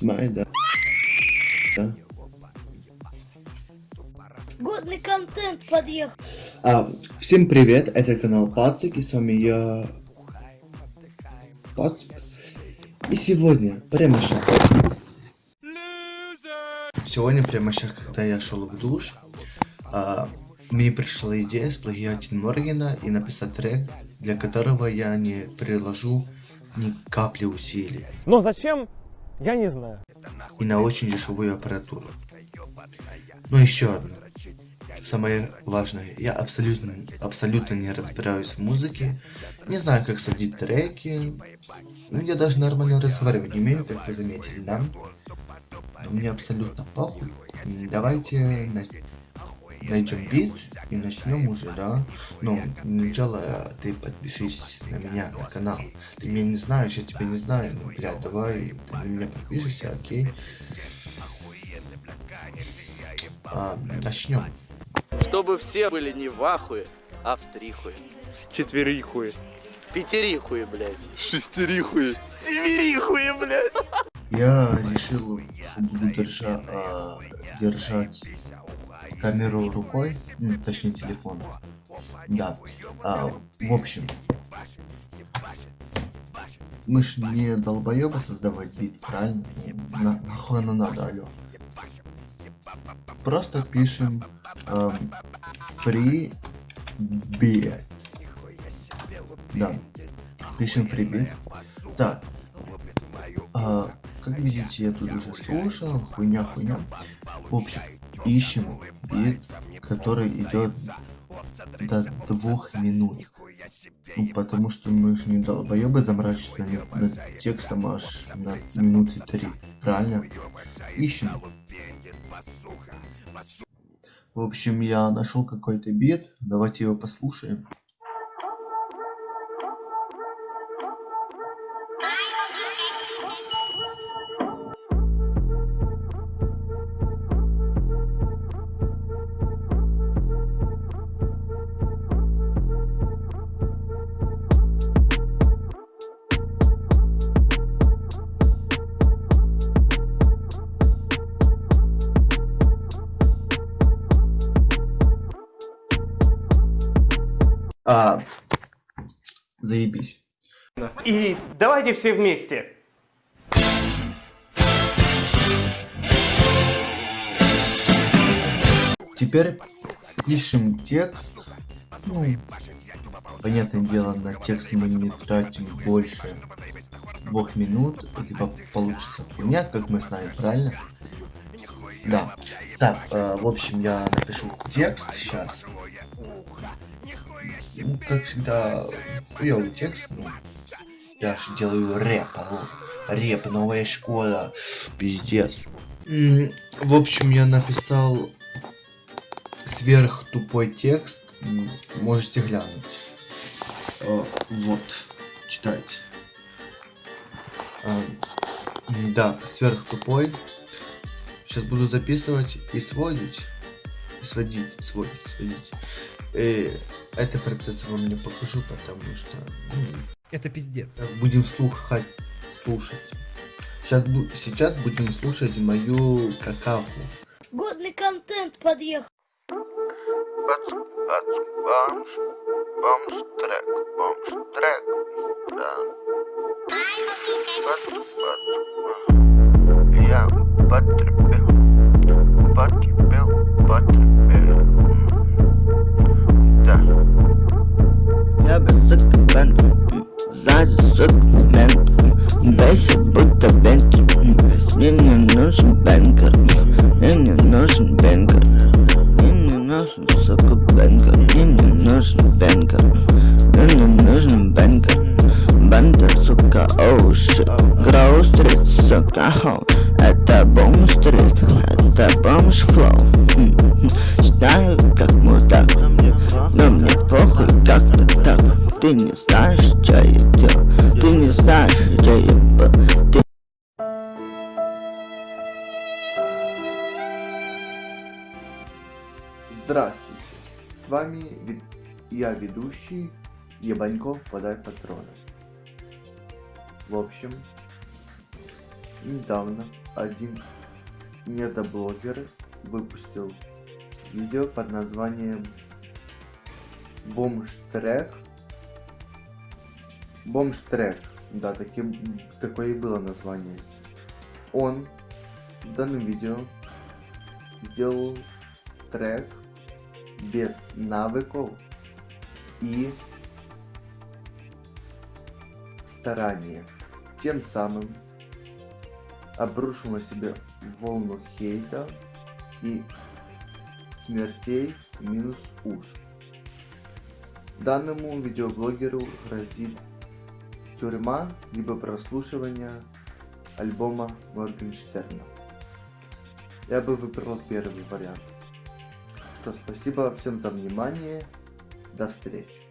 Да? Да. Годный контент подъехал. А, всем привет, это канал Пацик, и с вами я... Пацик. И сегодня, прямо сейчас... Сегодня, прямо сейчас, когда я шел в душ, а, мне пришла идея сплагиатить Моргена и написать трек, для которого я не приложу ни капли усилий. Но зачем? Я не знаю. И на очень дешевую аппаратуру. Но еще одно. Самое важное, я абсолютно, абсолютно не разбираюсь в музыке, не знаю, как садить треки, ну я даже нормально разговаривать не умею, как вы заметили, да? Но мне абсолютно похуй. Давайте найдем бит и начнем уже, да? Ну, сначала ты подпишись на меня, на канал. Ты меня не знаешь, я тебя не знаю. Ну, блядь, давай ты на меня подпишешься, окей? А, начнем. Чтобы все были не в ахуе, а в трихуе. Четверихуе. Пятерихуе, блядь. Шестерихуи. Семерихуе, блядь. Я решил, буду держа, а, держать камеру рукой, ну, точнее телефон. Да. А, в общем, мы ж не долбоеба создавать бит, правильно? На, нахуй оно надо, алё. Просто пишем эм, free. Да. Пишем free beat. Так. А, как видите, я тут уже слушал, хуйня, хуйня. В общем, ищем бит, который идет до двух минут. Ну, потому что мы же не долбоебы заморачиваться над, над текстом аж на минуты три. Правильно? Ищем. В общем, я нашел какой-то бит. Давайте его послушаем. А, заебись. И давайте все вместе. Теперь пишем текст. Ну, понятное дело, на текст мы не тратим больше двух минут, либо получится хуйня, как мы знаем, правильно? Да. Так, э, в общем, я напишу текст сейчас. Ну, как всегда, хуёвый текст, ну, я же делаю рэп, алло. Рэп, новая школа, пиздец. В общем, я написал сверх тупой текст, можете глянуть. Э, Вот, читайте. М, Да, сверх тупой. Сейчас буду записывать и сводить. Сводить, сводить, сводить. Э, это процесс я вам не покажу, потому что ну, Это пиздец. сейчас будем слухать, слушать. Сейчас, сейчас будем слушать мою какаху. Годный контент подъехал. Бомж, бомж трек, бомж трек, да. Я потребил, нужен бенкер Мне не нужен бенкер Мне не нужен, сука, бенкер Мне не нужен бенкер Мне не нужен бенкер Банда, сука, оу, шит Гроу-стрит, сука, хоу Это бум-стрит, это бомж-флоу Считаю, как мудак. Но мне похуй как-то так. Ты не знаешь, что я делаю. Ты не знаешь, где я Здравствуйте, с вами я ведущий Ебаньков подай патроны. В общем, недавно один недоблогер выпустил видео под названием Бомжтрек. Бомжтрек, да, таким, такое и было название. Он в данном видео сделал трек без навыков и старания. Тем самым обрушил на себя волну хейта и смертей минус уж. Данному видеоблогеру грозит тюрьма либо прослушивание альбома Моргенштерна. Я бы выбрал первый вариант. Что, спасибо всем за внимание. До встречи.